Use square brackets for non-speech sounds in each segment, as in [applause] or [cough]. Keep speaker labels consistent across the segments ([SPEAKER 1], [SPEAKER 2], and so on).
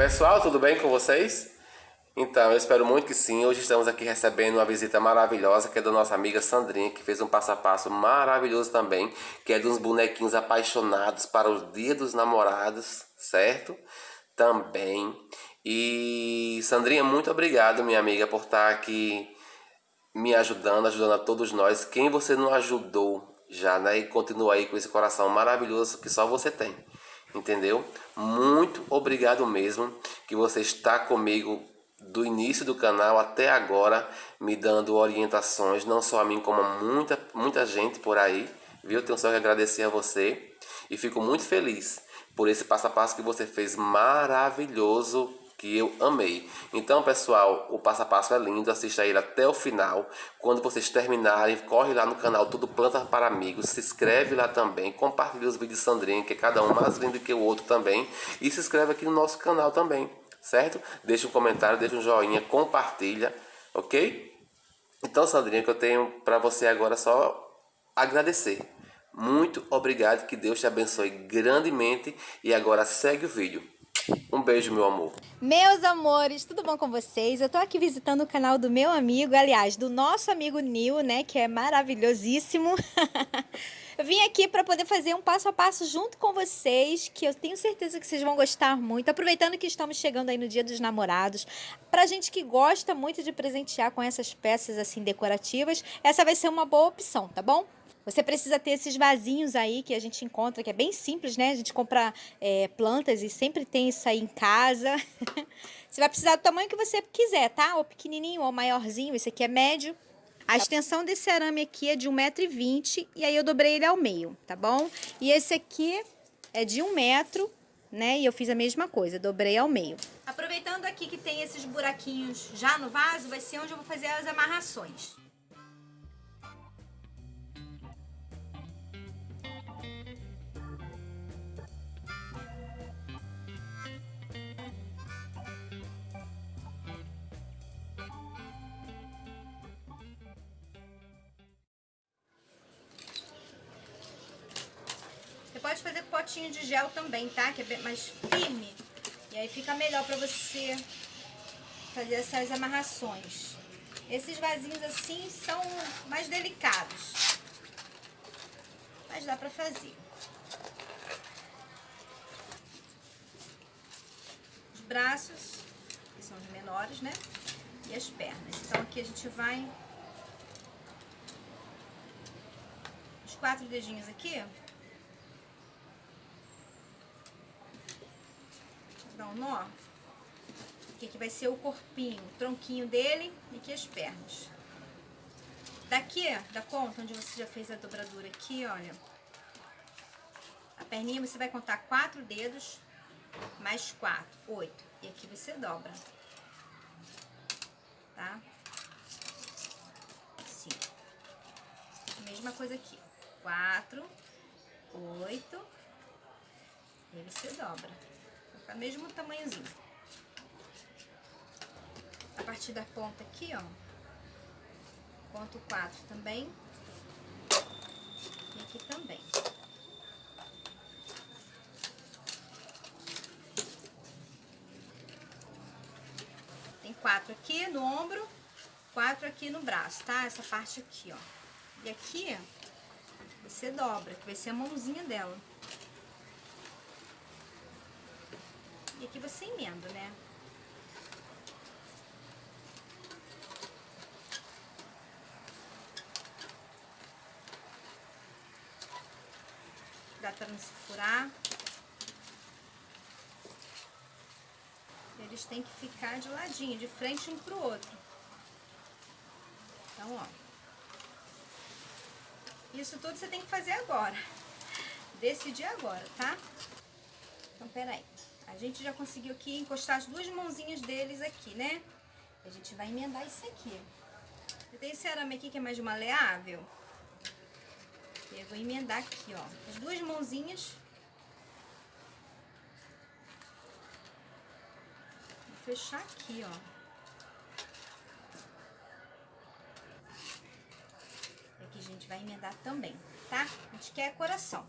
[SPEAKER 1] Pessoal, tudo bem com vocês? Então, eu espero muito que sim. Hoje estamos aqui recebendo uma visita maravilhosa que é da nossa amiga Sandrinha, que fez um passo a passo maravilhoso também, que é dos bonequinhos apaixonados para o Dia dos Namorados, certo? Também. E Sandrinha, muito obrigado, minha amiga, por estar aqui me ajudando, ajudando a todos nós. Quem você não ajudou já, né? E continua aí com esse coração maravilhoso que só você tem entendeu? Muito obrigado mesmo que você está comigo do início do canal até agora, me dando orientações, não só a mim, como a muita, muita gente por aí, viu? Tenho só que agradecer a você e fico muito feliz por esse passo a passo que você fez maravilhoso que eu amei. Então, pessoal, o passo a passo é lindo, assista ele até o final. Quando vocês terminarem, corre lá no canal Tudo Planta para Amigos, se inscreve lá também, compartilha os vídeos de Sandrinha, que é cada um mais lindo que o outro também, e se inscreve aqui no nosso canal também, certo? Deixa um comentário, deixa um joinha, compartilha, ok? Então, Sandrinha, que eu tenho para você agora só agradecer. Muito obrigado, que Deus te abençoe grandemente e agora segue o vídeo. Um beijo, meu amor.
[SPEAKER 2] Meus amores, tudo bom com vocês? Eu tô aqui visitando o canal do meu amigo, aliás, do nosso amigo Nil, né, que é maravilhosíssimo. [laughs] eu vim aqui para poder fazer um passo a passo junto com vocês, que eu tenho certeza que vocês vão gostar muito. Aproveitando que estamos chegando aí no Dia dos Namorados, pra gente que gosta muito de presentear com essas peças assim decorativas, essa vai ser uma boa opção, tá bom? Você precisa ter esses vasinhos aí que a gente encontra, que é bem simples, né? A gente compra é, plantas e sempre tem isso aí em casa. [laughs] você vai precisar do tamanho que você quiser, tá? Ou pequenininho ou maiorzinho. Esse aqui é médio. A extensão desse arame aqui é de 1,20m e aí eu dobrei ele ao meio, tá bom? E esse aqui é de 1 metro, né? E eu fiz a mesma coisa, dobrei ao meio. Aproveitando aqui que tem esses buraquinhos já no vaso, vai ser onde eu vou fazer as amarrações. Pode fazer com potinho de gel também, tá? Que é mais firme. E aí fica melhor pra você fazer essas amarrações. Esses vasinhos assim são mais delicados. Mas dá pra fazer. Os braços, que são os menores, né? E as pernas. Então aqui a gente vai... Os quatro dedinhos aqui, dar um nó. Aqui, que vai ser o corpinho, o tronquinho dele e aqui as pernas. Daqui, da ponta, onde você já fez a dobradura aqui, olha. A perninha você vai contar quatro dedos, mais quatro, oito. E aqui você dobra. Tá? Assim. Mesma coisa aqui. Quatro, oito. E aí você dobra. Tá mesmo tamanhozinho. A partir da ponta aqui, ó. Ponto 4 também. E aqui também. Tem quatro aqui no ombro, quatro aqui no braço, tá? Essa parte aqui, ó. E aqui, você dobra, que vai ser a mãozinha dela. Aqui você emenda, né? Dá pra não se furar. Eles têm que ficar de ladinho, de frente um pro outro. Então, ó. Isso tudo você tem que fazer agora. Decidir agora, tá? Então, peraí. A gente já conseguiu aqui encostar as duas mãozinhas deles aqui, né? A gente vai emendar isso aqui. Tem esse arame aqui que é mais maleável. Eu vou emendar aqui, ó. As duas mãozinhas. Vou fechar aqui, ó. Aqui a gente vai emendar também, tá? A gente quer coração.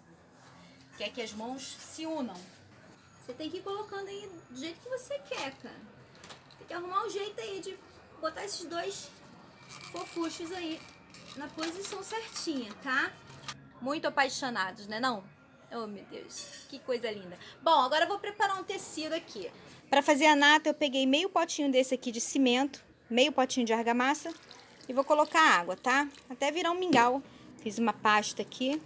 [SPEAKER 2] Quer que as mãos se unam. Você tem que ir colocando aí do jeito que você quer, cara. Tem que arrumar um jeito aí de botar esses dois fofuchos aí na posição certinha, tá? Muito apaixonados, né não? Oh, meu Deus, que coisa linda. Bom, agora eu vou preparar um tecido aqui. Para fazer a nata, eu peguei meio potinho desse aqui de cimento, meio potinho de argamassa e vou colocar água, tá? Até virar um mingau. Fiz uma pasta aqui.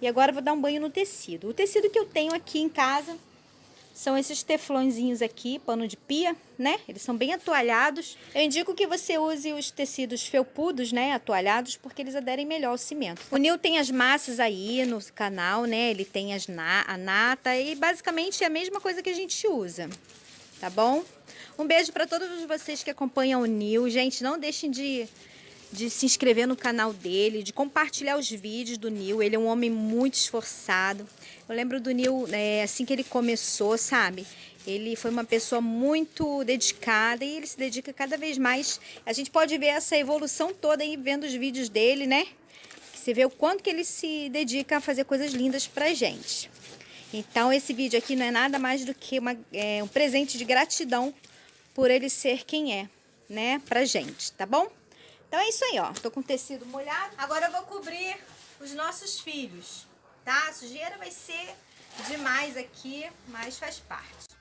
[SPEAKER 2] E agora eu vou dar um banho no tecido. O tecido que eu tenho aqui em casa são esses teflõezinhos aqui, pano de pia, né? Eles são bem atoalhados. Eu indico que você use os tecidos felpudos, né? Atoalhados, porque eles aderem melhor ao cimento. O Nil tem as massas aí no canal, né? Ele tem as na a nata e basicamente é a mesma coisa que a gente usa, tá bom? Um beijo para todos vocês que acompanham o Nil. Gente, não deixem de de se inscrever no canal dele, de compartilhar os vídeos do Nil. Ele é um homem muito esforçado. Eu lembro do Nil, é, assim que ele começou, sabe? Ele foi uma pessoa muito dedicada e ele se dedica cada vez mais. A gente pode ver essa evolução toda aí vendo os vídeos dele, né? Você vê o quanto que ele se dedica a fazer coisas lindas pra gente. Então esse vídeo aqui não é nada mais do que uma, é, um presente de gratidão por ele ser quem é, né, pra gente, tá bom? Então é isso aí, ó. Tô com tecido molhado. Agora eu vou cobrir os nossos filhos, tá? A sujeira vai ser demais aqui, mas faz parte.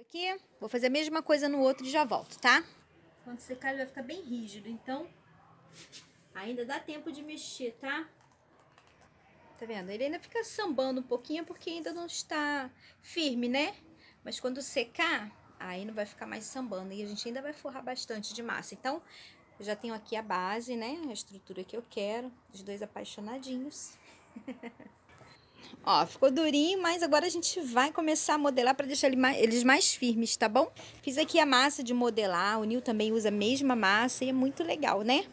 [SPEAKER 2] Aqui? Vou fazer a mesma coisa no outro e já volto, tá? Quando secar ele vai ficar bem rígido, então ainda dá tempo de mexer, tá? Tá vendo? Ele ainda fica sambando um pouquinho porque ainda não está firme, né? Mas quando secar, aí não vai ficar mais sambando e a gente ainda vai forrar bastante de massa. Então, eu já tenho aqui a base, né? A estrutura que eu quero, os dois apaixonadinhos. [laughs] Ó, ficou durinho, mas agora a gente vai começar a modelar para deixar ele mais, eles mais firmes, tá bom? Fiz aqui a massa de modelar, o Nil também usa a mesma massa e é muito legal, né?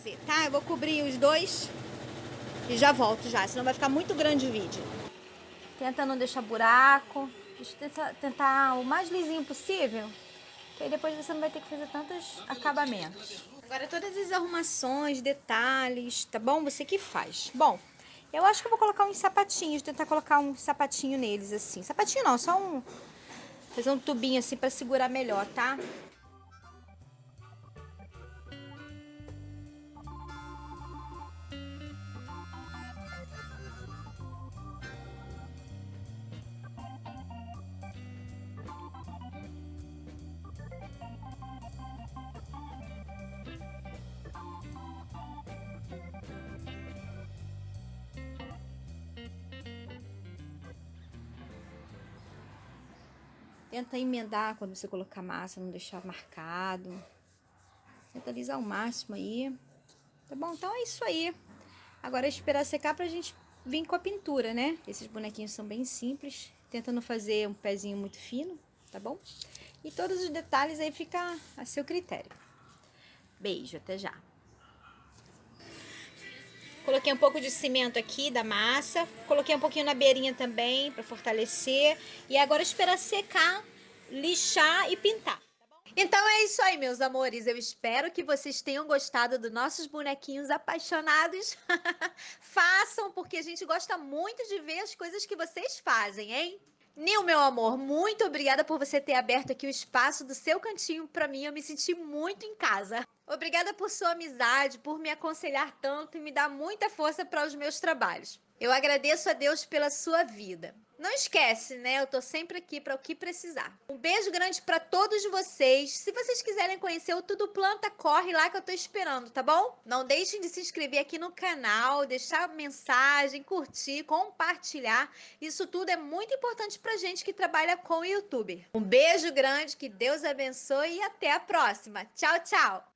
[SPEAKER 2] Fazer, tá? Eu vou cobrir os dois e já volto já, senão vai ficar muito grande o vídeo. Tenta não deixar buraco, tenta tentar o mais lisinho possível, que aí depois você não vai ter que fazer tantos acabamentos. Agora todas as arrumações, detalhes, tá bom? Você que faz. Bom, eu acho que eu vou colocar uns sapatinhos, tentar colocar um sapatinho neles assim. Sapatinho não, só um... Fazer um tubinho assim pra segurar melhor, tá? Tenta emendar quando você colocar massa, não deixar marcado. Tenta alisar o máximo aí. Tá bom? Então é isso aí. Agora é esperar secar pra gente vir com a pintura, né? Esses bonequinhos são bem simples. Tenta não fazer um pezinho muito fino, tá bom? E todos os detalhes aí fica a seu critério. Beijo, até já. Coloquei um pouco de cimento aqui da massa. Coloquei um pouquinho na beirinha também para fortalecer. E agora esperar secar, lixar e pintar. Tá então é isso aí, meus amores. Eu espero que vocês tenham gostado dos nossos bonequinhos apaixonados. [laughs] Façam, porque a gente gosta muito de ver as coisas que vocês fazem, hein? Nil, meu amor, muito obrigada por você ter aberto aqui o espaço do seu cantinho para mim. Eu me senti muito em casa. Obrigada por sua amizade, por me aconselhar tanto e me dar muita força para os meus trabalhos. Eu agradeço a Deus pela sua vida. Não esquece, né? Eu tô sempre aqui para o que precisar. Um beijo grande para todos vocês. Se vocês quiserem conhecer o Tudo Planta, corre lá que eu tô esperando, tá bom? Não deixem de se inscrever aqui no canal, deixar mensagem, curtir, compartilhar. Isso tudo é muito importante pra gente que trabalha com o YouTube. Um beijo grande, que Deus abençoe e até a próxima. Tchau, tchau!